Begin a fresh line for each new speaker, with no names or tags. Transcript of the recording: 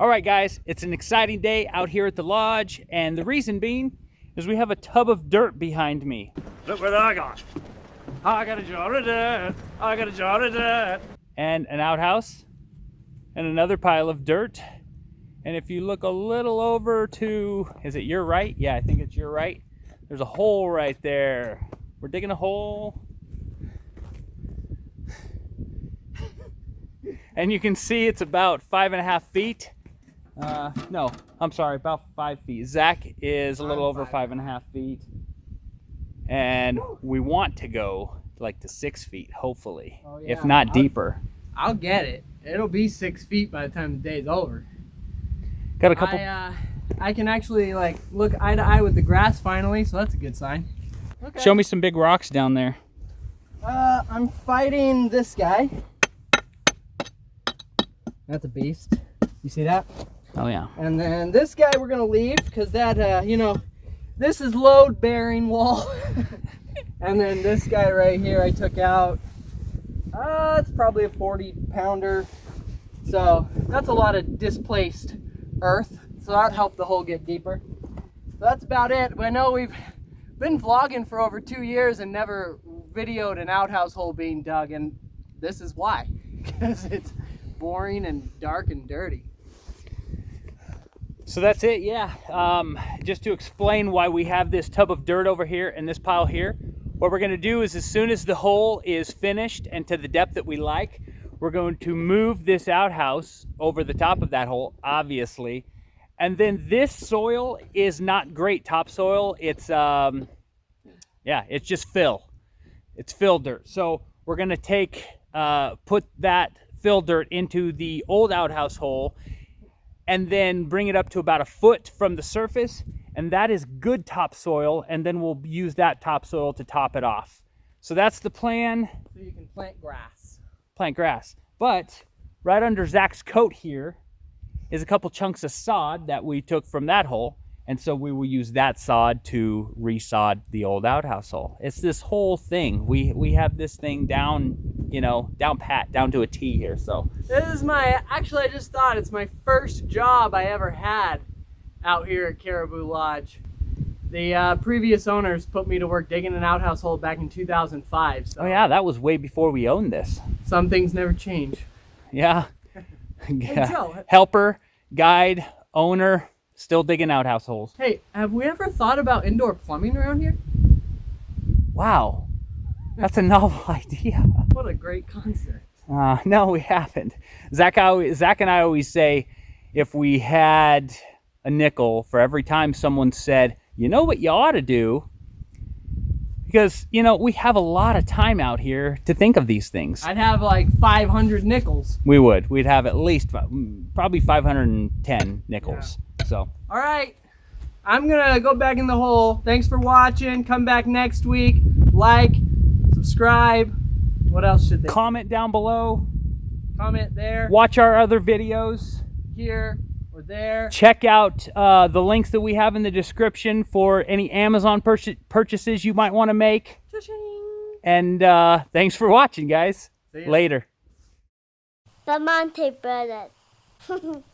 All right, guys, it's an exciting day out here at the lodge, and the reason being is we have a tub of dirt behind me. Look what I got. I got a jar of dirt. I got a jar of dirt. And an outhouse, and another pile of dirt. And if you look a little over to, is it your right? Yeah, I think it's your right. There's a hole right there. We're digging a hole. and you can see it's about five and a half feet. Uh, no, I'm sorry, about five feet. Zach is a little over five and a half feet. And we want to go like to six feet, hopefully,
Oh, yeah.
if not
I'll-
deeper.
I'll get it. It'll be six feet by the time the day's over.
Got a couple.
I, uh, I can actually like look eye to eye with the grass finally, so that's a good sign. Okay.
Show me some big rocks down there.
Uh, I'm fighting this guy. That's a beast. You see that?
Oh yeah.
And then this guy we're gonna leave because that, uh, you know, this is load bearing wall. and then this guy right here I took out. Uh, it's probably a 40 pounder. So that's a lot of displaced earth. So that helped the hole get deeper. So that's about it. I know we've been vlogging for over two years and never videoed an outhouse hole being dug. And this is why. Because it's boring and dark and dirty.
So that's it, yeah. Um, just to explain why we have this tub of dirt over here and this pile here, what we're gonna do is as soon as the hole is finished and to the depth that we like, we're going to move this outhouse over the top of that hole, obviously. And then this soil is not great topsoil. It's, um, yeah, it's just fill. It's fill dirt. So we're gonna take, uh, put that fill dirt into the old outhouse hole and then bring it up to about a foot from the surface and that is good topsoil and then we'll use that topsoil to top it off. So that's the plan.
So you can plant grass.
plant grass. But right under zach's coat here is a couple chunks of sod that we took from that hole and so we will use that sod to resod the old outhouse hole. It's this whole thing. We we have this thing down you know down pat down to a t here so
This is my, actually I just thought it's my first job I ever had out here at Caribou Lodge. The uh, previous owners put me to work digging an outhouse hole back in 2005. So
oh yeah that was way before we owned this
some things never change.
Yeah.
Hey, Joe.
Helper, guide, owner, still digging out households.
Hey, have we ever thought about indoor plumbing around here?
Wow. That's a novel idea.
What a great concept.
Uh, no, we haven't. Zach, I, Zach and I always say if we had a nickel for every time someone said, you know what you ought to do? Because, you know, we have a lot of time out here to think of these things.
I'd have like 500 nickels.
We would. We'd have at least mm, probably 510 nickels. So.
All right. I'm going to go back in the hole. Thanks for watching. Come back next week. Like, subscribe. What else should they
comment down below.
Comment there,
watch our other videos.
Here, or there?
check out uh, the links that we have in the description for any amazon purchase purchases you might want to make.
Cha-ching.
and uh, thanks for watching guys.
See
later.
The Monte Brothers.